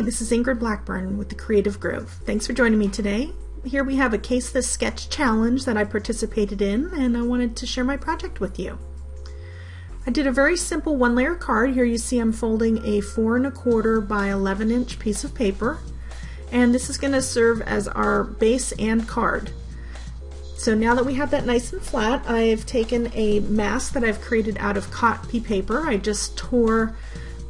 Hi, this is Ingrid Blackburn with the Creative Groove. Thanks for joining me today. Here we have a Case This Sketch Challenge that I participated in and I wanted to share my project with you. I did a very simple one layer card. Here you see I'm folding a four and a quarter by 11 inch piece of paper and this is going to serve as our base and card. So now that we have that nice and flat, I've taken a mask that I've created out of copy paper. I just tore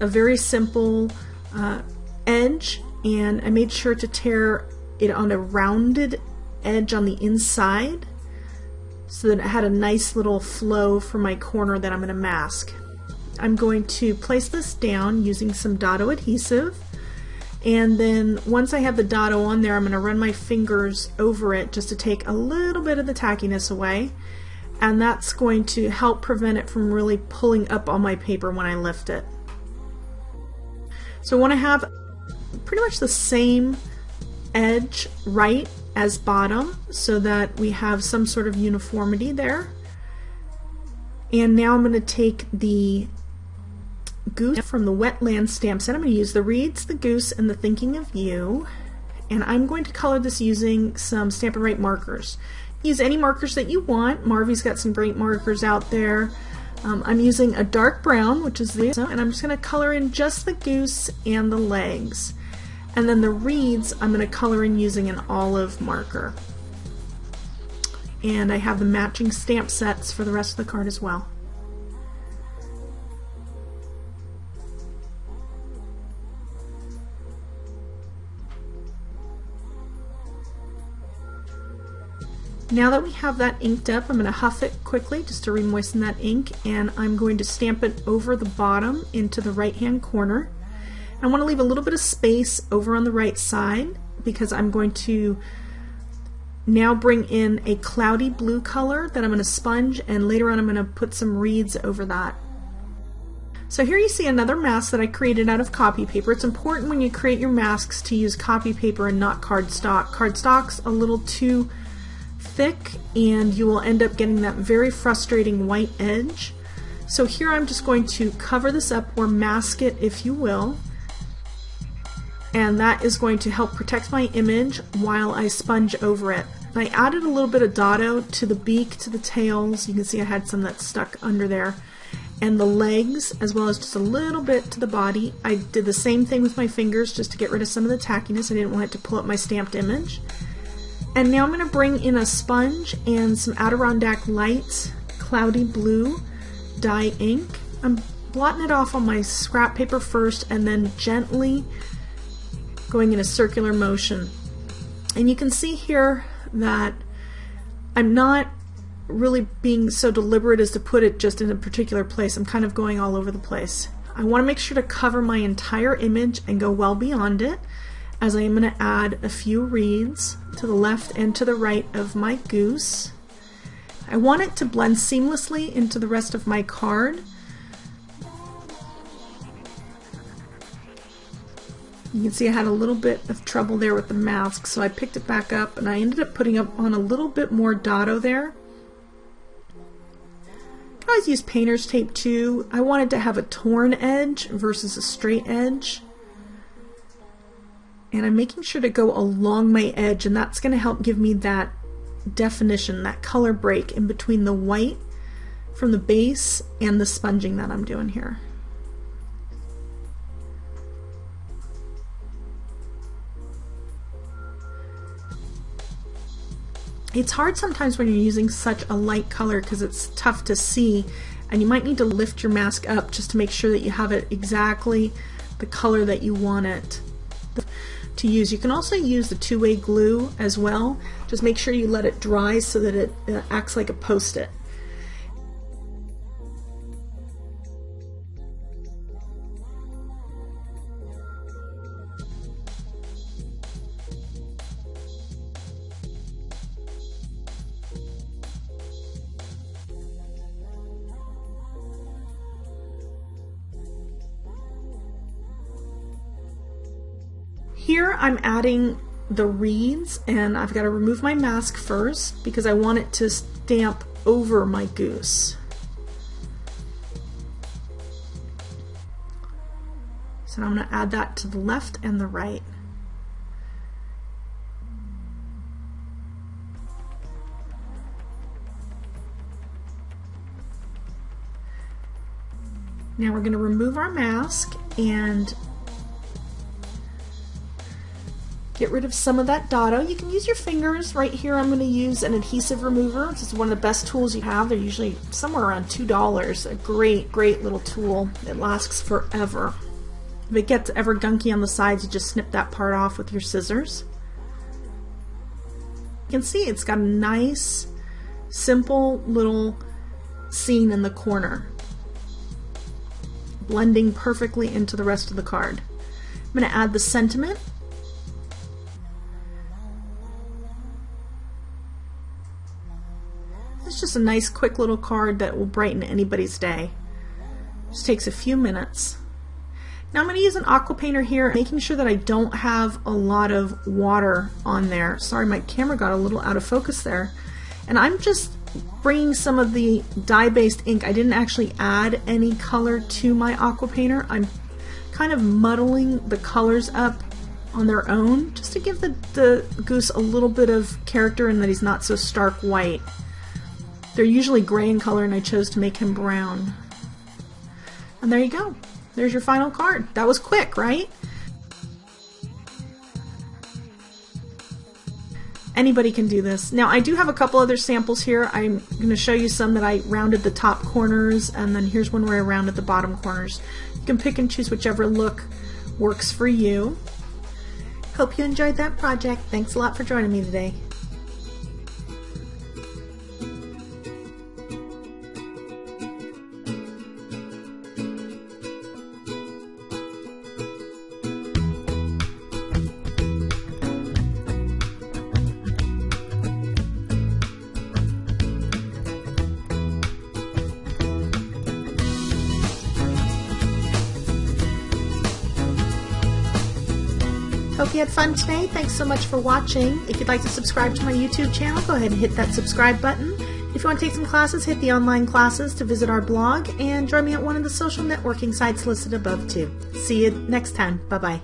a very simple uh, edge and I made sure to tear it on a rounded edge on the inside so that it had a nice little flow for my corner that I'm going to mask. I'm going to place this down using some Dotto adhesive and then once I have the Dotto on there I'm going to run my fingers over it just to take a little bit of the tackiness away and that's going to help prevent it from really pulling up on my paper when I lift it. So I want to have pretty much the same edge right as bottom so that we have some sort of uniformity there. And now I'm going to take the goose from the wetland stamp set. I'm going to use the reeds, the goose, and the thinking of you. And I'm going to color this using some Stampin' Write markers. Use any markers that you want. Marvy's got some great markers out there. Um, I'm using a dark brown, which is the, and I'm just going to color in just the goose and the legs. And then the reeds, I'm going to color in using an olive marker. And I have the matching stamp sets for the rest of the card as well. Now that we have that inked up, I'm going to huff it quickly just to remoisten that ink and I'm going to stamp it over the bottom into the right hand corner. I want to leave a little bit of space over on the right side because I'm going to now bring in a cloudy blue color that I'm going to sponge and later on I'm going to put some reeds over that. So here you see another mask that I created out of copy paper. It's important when you create your masks to use copy paper and not cardstock. Cardstock's a little too thick and you will end up getting that very frustrating white edge. So here I'm just going to cover this up or mask it if you will and that is going to help protect my image while I sponge over it. I added a little bit of Dotto to the beak, to the tails, you can see I had some that stuck under there, and the legs as well as just a little bit to the body. I did the same thing with my fingers just to get rid of some of the tackiness. I didn't want it to pull up my stamped image. And now I'm going to bring in a sponge and some Adirondack Light Cloudy Blue dye ink. I'm blotting it off on my scrap paper first and then gently going in a circular motion. And you can see here that I'm not really being so deliberate as to put it just in a particular place. I'm kind of going all over the place. I want to make sure to cover my entire image and go well beyond it as I am going to add a few reeds to the left and to the right of my goose. I want it to blend seamlessly into the rest of my card. You can see I had a little bit of trouble there with the mask, so I picked it back up and I ended up putting up on a little bit more Dotto there. I always use painter's tape too. I wanted to have a torn edge versus a straight edge and I'm making sure to go along my edge and that's going to help give me that definition, that color break in between the white from the base and the sponging that I'm doing here. It's hard sometimes when you're using such a light color because it's tough to see and you might need to lift your mask up just to make sure that you have it exactly the color that you want it to use. You can also use the two-way glue as well. Just make sure you let it dry so that it uh, acts like a post-it. Here I'm adding the reeds and I've got to remove my mask first because I want it to stamp over my goose. So I'm going to add that to the left and the right. Now we're going to remove our mask and get rid of some of that dotto. You can use your fingers. Right here I'm going to use an adhesive remover. This is one of the best tools you have. They're usually somewhere around $2. A great, great little tool. It lasts forever. If it gets ever gunky on the sides, you just snip that part off with your scissors. You can see it's got a nice, simple little scene in the corner blending perfectly into the rest of the card. I'm going to add the sentiment. It's just a nice quick little card that will brighten anybody's day. Just takes a few minutes. Now I'm going to use an aqua painter here, making sure that I don't have a lot of water on there. Sorry, my camera got a little out of focus there. And I'm just bringing some of the dye-based ink. I didn't actually add any color to my aqua painter. I'm kind of muddling the colors up on their own just to give the, the goose a little bit of character and that he's not so stark white. They're usually gray in color and I chose to make him brown. And there you go. There's your final card. That was quick, right? Anybody can do this. Now I do have a couple other samples here. I'm going to show you some that I rounded the top corners and then here's one where I rounded the bottom corners. You can pick and choose whichever look works for you. Hope you enjoyed that project. Thanks a lot for joining me today. Hope you had fun today. Thanks so much for watching. If you'd like to subscribe to my YouTube channel, go ahead and hit that subscribe button. If you want to take some classes, hit the online classes to visit our blog and join me at one of the social networking sites listed above too. See you next time. Bye bye.